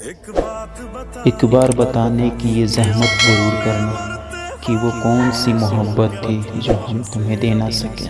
एक बार बताने की ये जहमत ज़रूर करना कि वो कौन सी मोहब्बत थी जो हम तुम्हें देना सकें सके।